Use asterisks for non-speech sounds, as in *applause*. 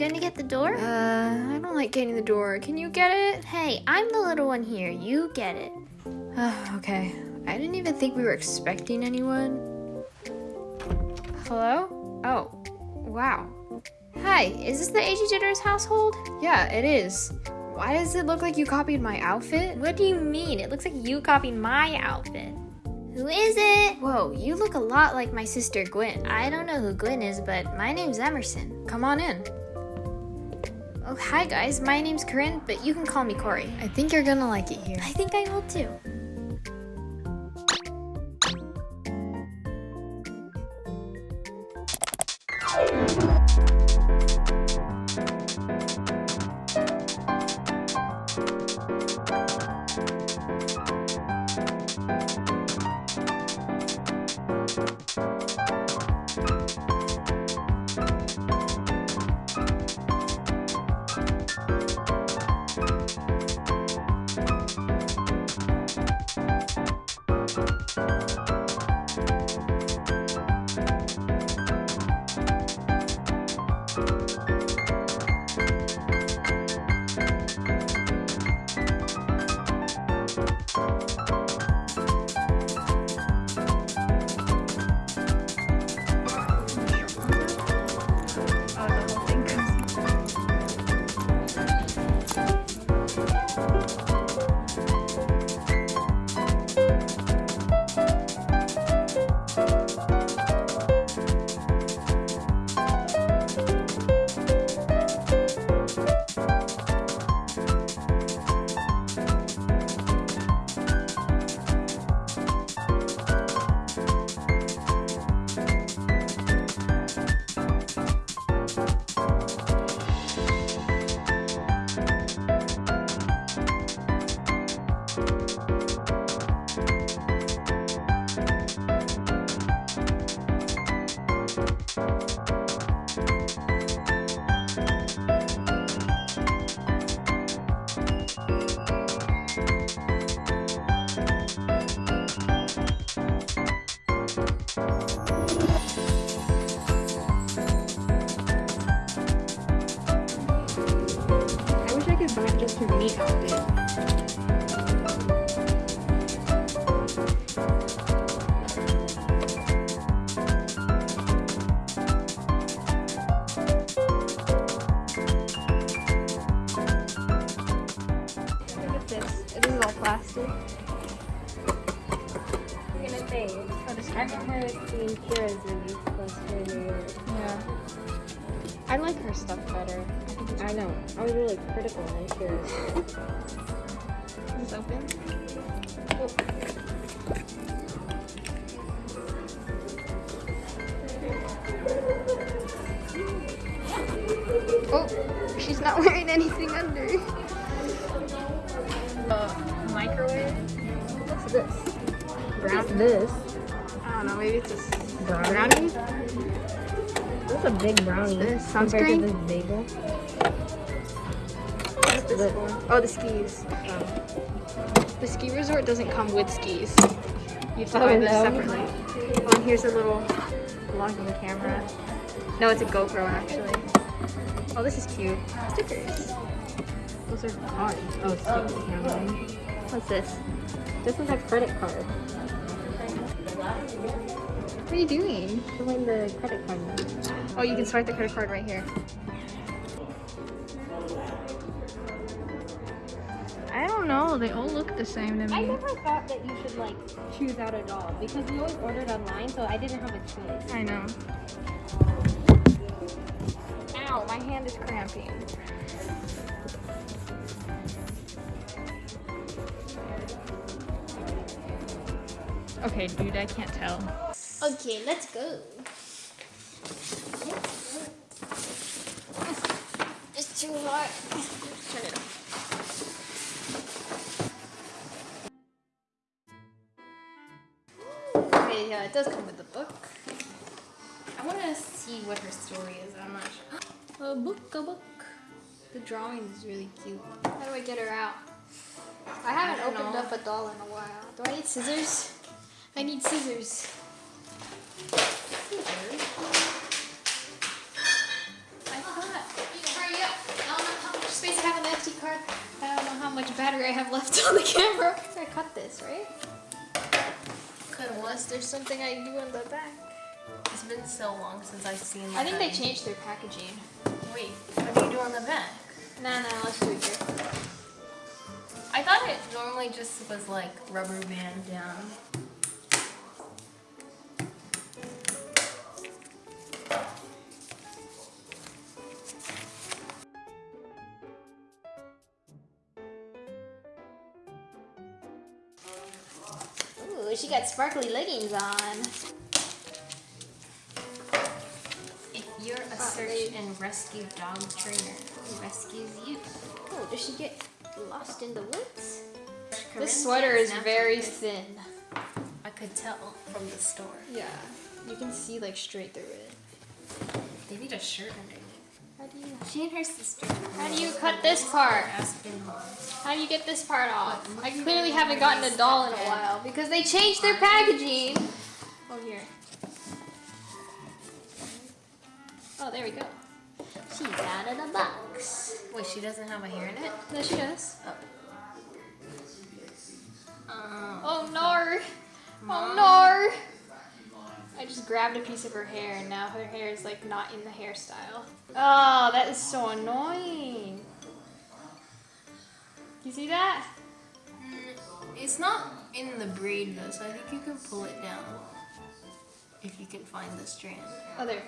gonna get the door? Uh, I don't like getting the door. Can you get it? Hey, I'm the little one here. You get it. Uh, *sighs* okay. I didn't even think we were expecting anyone. Hello? Oh, wow. Hi, is this the AG Jitters household? Yeah, it is. Why does it look like you copied my outfit? What do you mean? It looks like you copied my outfit. Who is it? Whoa, you look a lot like my sister Gwen. I don't know who Gwen is, but my name's Emerson. Come on in. Oh, hi guys. My name's Corinne, but you can call me Corey. I think you're gonna like it here. I think I will too. Meat. Look at this. Is all plastic. I'm gonna say, I remember seeing Kira's review New Yeah. I like her stuff better. I know. I was really critical on Kira's. Is this open? Oh, she's not *laughs* wearing anything under. Uh, microwave? What's this? Brown. This. I don't know, maybe it's a Brownie? brownie? That's a big brownie. This compared to sunscreen? this bagel. What's this This. for? Oh, the skis. The ski resort doesn't come with skis. You have to Oh, buy them no. separately. Oh, and here's a little vlogging camera. No, it's a GoPro actually. Oh, this is cute. Stickers. Those are cards. Oh, sticky camera. What's this? This is a credit card. What are you doing? Showing the credit card number. Oh, you can swipe the credit card right here. I don't know. They all look the same to me. I never thought that you should like choose out a doll because we always ordered online, so I didn't have a choice. I know. Ow, my hand is cramping. Okay, dude, I can't tell. Okay, let's go. It's too hot. Turn it off. Okay, yeah, it does come with a book. I want to see what her story is. I'm not sure. *gasps* A book, a book. The drawing is really cute. How do I get her out? I haven't don't opened know. up a doll in a while. Do I need scissors? I need scissors. Scissors? I thought hard. I don't know how much battery I have left *laughs* on the camera. I cut this, right? Unless there's something I do on the back. It's been so long since I've seen. I think they changed their packaging. Wait, what do you do on the back? Nah, nah, let's do it here. I thought it normally just was like rubber band down. Ooh, she got sparkly leggings on. If you're a search and rescue dog trainer, who rescues you. Oh, does she get lost in the woods? This sweater is very thin. I could tell from the store. Yeah, you can see like straight through it. They need a shirt underneath. How do you She and her sister. How do you cut this part? How do you get this part off? I clearly haven't gotten a doll in a while because they changed their packaging. Oh here. Oh, there we go. She's out of the box. Wait, she doesn't have a hair in it? No, she does. Oh. Um, Oh no! Oh no! I just grabbed a piece of her hair and now her hair is like not in the hairstyle. Oh, that is so annoying. You see that? mm, it's not in the braid though, so I think you can pull it down. If you can find the strand. Oh, there.